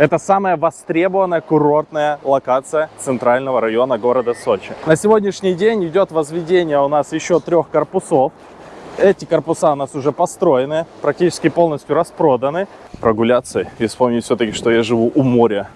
Это самая востребованная курортная локация центрального района города Сочи. На сегодняшний день идет возведение у нас еще трех корпусов. Эти корпуса у нас уже построены, практически полностью распроданы. Прогуляться и вспомнить все-таки, что я живу у моря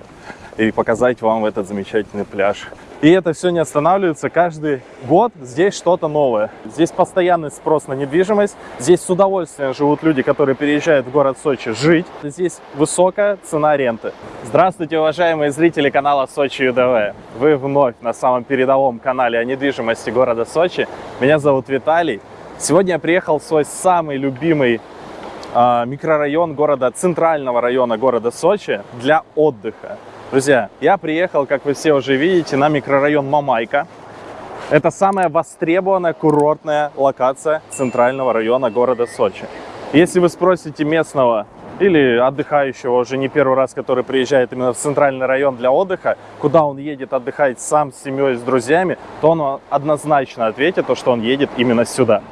и показать вам этот замечательный пляж. И это все не останавливается. Каждый год здесь что-то новое. Здесь постоянный спрос на недвижимость. Здесь с удовольствием живут люди, которые переезжают в город Сочи жить. Здесь высокая цена аренды. Здравствуйте, уважаемые зрители канала Сочи ЮДВ. Вы вновь на самом передовом канале о недвижимости города Сочи. Меня зовут Виталий. Сегодня я приехал в свой самый любимый э, микрорайон города, центрального района города Сочи для отдыха. Друзья, я приехал, как вы все уже видите, на микрорайон Мамайка. Это самая востребованная курортная локация центрального района города Сочи. Если вы спросите местного или отдыхающего уже не первый раз, который приезжает именно в центральный район для отдыха, куда он едет отдыхать сам с семьей, с друзьями, то он однозначно ответит, что он едет именно сюда.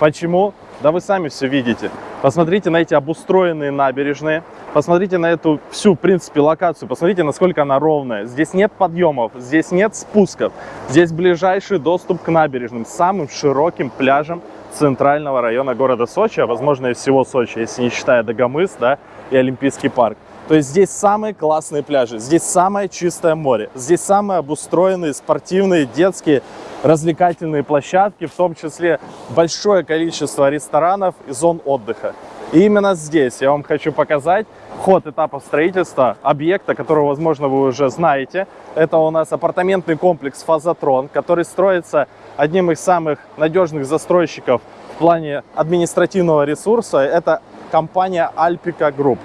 Почему? Да вы сами все видите. Посмотрите на эти обустроенные набережные. Посмотрите на эту всю, в принципе, локацию. Посмотрите, насколько она ровная. Здесь нет подъемов, здесь нет спусков. Здесь ближайший доступ к набережным, самым широким пляжем центрального района города Сочи, а возможно и всего Сочи, если не считая Дагомыс да, и Олимпийский парк. То есть здесь самые классные пляжи, здесь самое чистое море, здесь самые обустроенные спортивные, детские, развлекательные площадки, в том числе большое количество ресторанов и зон отдыха. И именно здесь я вам хочу показать ход этапа строительства объекта, которого, возможно, вы уже знаете. Это у нас апартаментный комплекс «Фазотрон», который строится одним из самых надежных застройщиков в плане административного ресурса. Это компания Alpica Group.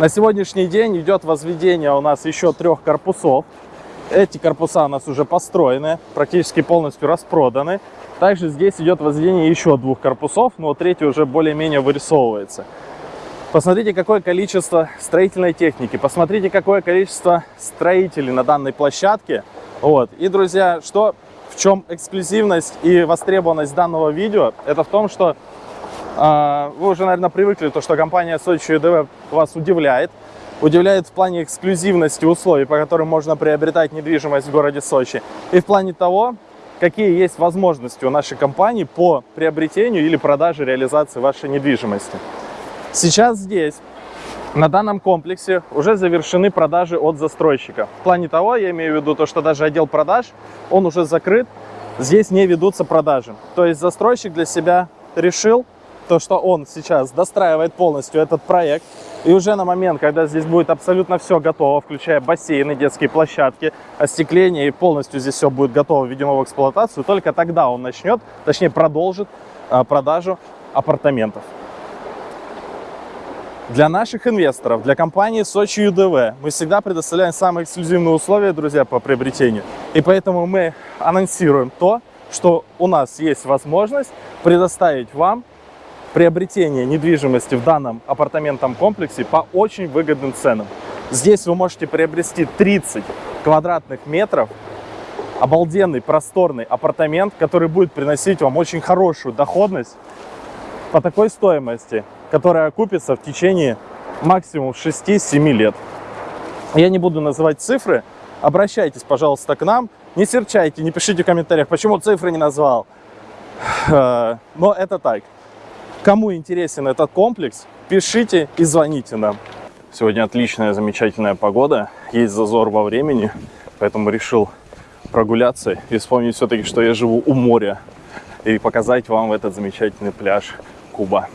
На сегодняшний день идет возведение у нас еще трех корпусов. Эти корпуса у нас уже построены, практически полностью распроданы. Также здесь идет возведение еще двух корпусов, но третий уже более-менее вырисовывается. Посмотрите, какое количество строительной техники, посмотрите, какое количество строителей на данной площадке. Вот. И, друзья, что, в чем эксклюзивность и востребованность данного видео? Это в том, что а, вы уже, наверное, привыкли, то, что компания Сочи ЮДВ вас удивляет. Удивляет в плане эксклюзивности условий, по которым можно приобретать недвижимость в городе Сочи. И в плане того, какие есть возможности у нашей компании по приобретению или продаже, реализации вашей недвижимости. Сейчас здесь, на данном комплексе, уже завершены продажи от застройщика. В плане того, я имею в виду то, что даже отдел продаж, он уже закрыт, здесь не ведутся продажи. То есть застройщик для себя решил то, что он сейчас достраивает полностью этот проект. И уже на момент, когда здесь будет абсолютно все готово, включая бассейны, детские площадки, остекление, и полностью здесь все будет готово, введено в эксплуатацию, только тогда он начнет, точнее продолжит а, продажу апартаментов. Для наших инвесторов, для компании Сочи ЮДВ мы всегда предоставляем самые эксклюзивные условия, друзья, по приобретению. И поэтому мы анонсируем то, что у нас есть возможность предоставить вам приобретение недвижимости в данном апартаментном комплексе по очень выгодным ценам. Здесь вы можете приобрести 30 квадратных метров, обалденный просторный апартамент, который будет приносить вам очень хорошую доходность по такой стоимости, которая окупится в течение максимум 6-7 лет. Я не буду называть цифры, обращайтесь, пожалуйста, к нам, не серчайте, не пишите в комментариях, почему цифры не назвал. Э, но это так. Кому интересен этот комплекс, пишите и звоните нам. Сегодня отличная, замечательная погода, есть зазор во времени, поэтому решил прогуляться и вспомнить все-таки, что я живу у моря и показать вам этот замечательный пляж Куба,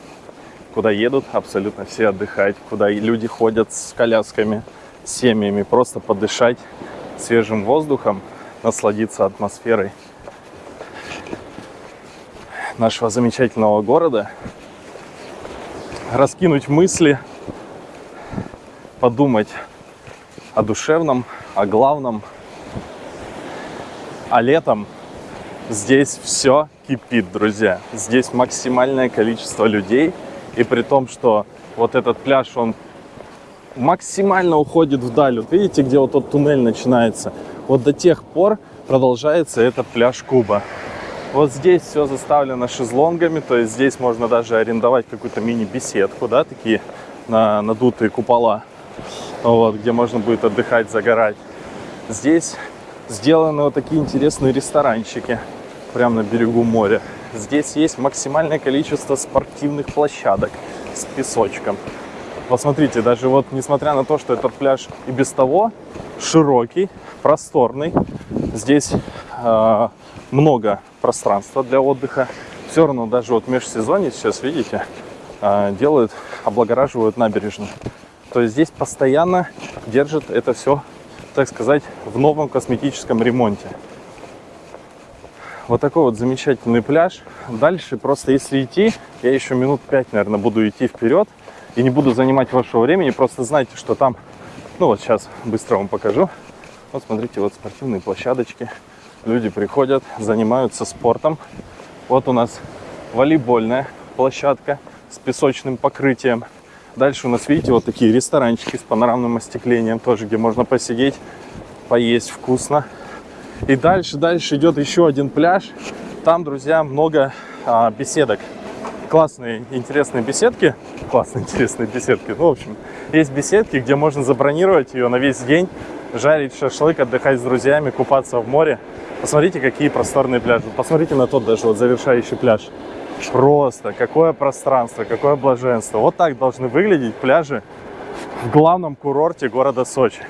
куда едут абсолютно все отдыхать, куда люди ходят с колясками, с семьями, просто подышать свежим воздухом, насладиться атмосферой нашего замечательного города, раскинуть мысли, подумать о душевном, о главном. А летом здесь все кипит, друзья. Здесь максимальное количество людей. И при том, что вот этот пляж, он максимально уходит вдаль. Вот видите, где вот тот туннель начинается? Вот до тех пор продолжается этот пляж Куба. Вот здесь все заставлено шезлонгами, то есть здесь можно даже арендовать какую-то мини-беседку, да, такие на надутые купола. вот, где можно будет отдыхать, загорать. Здесь сделаны вот такие интересные ресторанчики прямо на берегу моря. Здесь есть максимальное количество спортивных площадок с песочком. Посмотрите, даже вот несмотря на то, что этот пляж и без того широкий, просторный, здесь э, много пространства для отдыха. Все равно даже вот межсезонье сейчас, видите, э, делают, облагораживают набережную. То есть здесь постоянно держат это все, так сказать, в новом косметическом ремонте. Вот такой вот замечательный пляж. Дальше просто если идти, я еще минут пять, наверное, буду идти вперед и не буду занимать вашего времени. Просто знайте, что там, ну вот сейчас быстро вам покажу. Вот смотрите, вот спортивные площадочки. Люди приходят, занимаются спортом. Вот у нас волейбольная площадка с песочным покрытием. Дальше у нас, видите, вот такие ресторанчики с панорамным остеклением тоже, где можно посидеть, поесть вкусно. И дальше, дальше идет еще один пляж. Там, друзья, много а, беседок. Классные, интересные беседки. Классные, интересные беседки. Ну, в общем, есть беседки, где можно забронировать ее на весь день, жарить шашлык, отдыхать с друзьями, купаться в море. Посмотрите, какие просторные пляжи. Посмотрите на тот даже вот завершающий пляж. Просто какое пространство, какое блаженство. Вот так должны выглядеть пляжи в главном курорте города Сочи.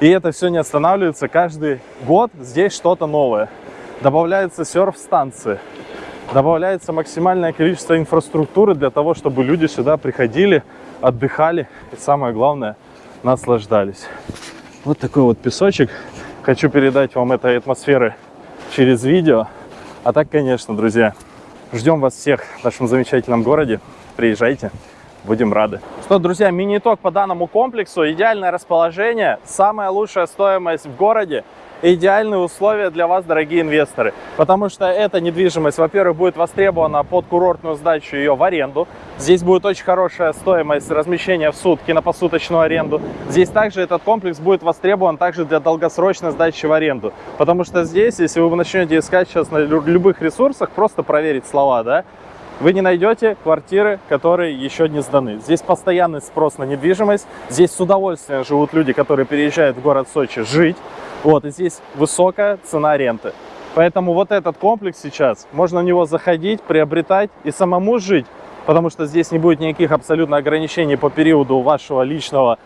И это все не останавливается. Каждый год здесь что-то новое. Добавляются серф-станции. Добавляется максимальное количество инфраструктуры для того, чтобы люди сюда приходили, отдыхали и самое главное, наслаждались. Вот такой вот песочек. Хочу передать вам этой атмосферы через видео. А так, конечно, друзья, Ждем вас всех в нашем замечательном городе. Приезжайте, будем рады. Что, друзья, мини-итог по данному комплексу. Идеальное расположение, самая лучшая стоимость в городе идеальные условия для вас, дорогие инвесторы. Потому что эта недвижимость, во-первых, будет востребована под курортную сдачу ее в аренду. Здесь будет очень хорошая стоимость размещения в сутки на посуточную аренду. Здесь также этот комплекс будет востребован также для долгосрочной сдачи в аренду. Потому что здесь, если вы начнете искать сейчас на любых ресурсах, просто проверить слова, да, вы не найдете квартиры, которые еще не сданы. Здесь постоянный спрос на недвижимость. Здесь с удовольствием живут люди, которые переезжают в город Сочи жить. Вот, и здесь высокая цена ренты. Поэтому вот этот комплекс сейчас, можно в него заходить, приобретать и самому жить, потому что здесь не будет никаких абсолютно ограничений по периоду вашего личного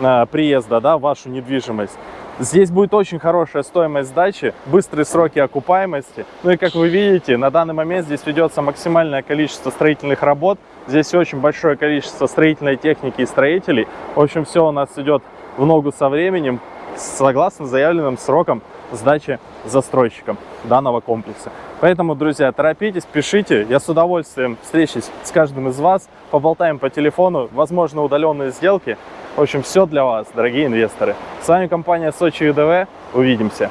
э, приезда да, вашу недвижимость. Здесь будет очень хорошая стоимость сдачи, быстрые сроки окупаемости. Ну и как вы видите, на данный момент здесь ведется максимальное количество строительных работ. Здесь очень большое количество строительной техники и строителей. В общем, все у нас идет в ногу со временем согласно заявленным срокам сдачи застройщиком данного комплекса. Поэтому, друзья, торопитесь, пишите. Я с удовольствием встречусь с каждым из вас, поболтаем по телефону, возможно, удаленные сделки. В общем, все для вас, дорогие инвесторы. С вами компания Сочи ЮДВ. Увидимся.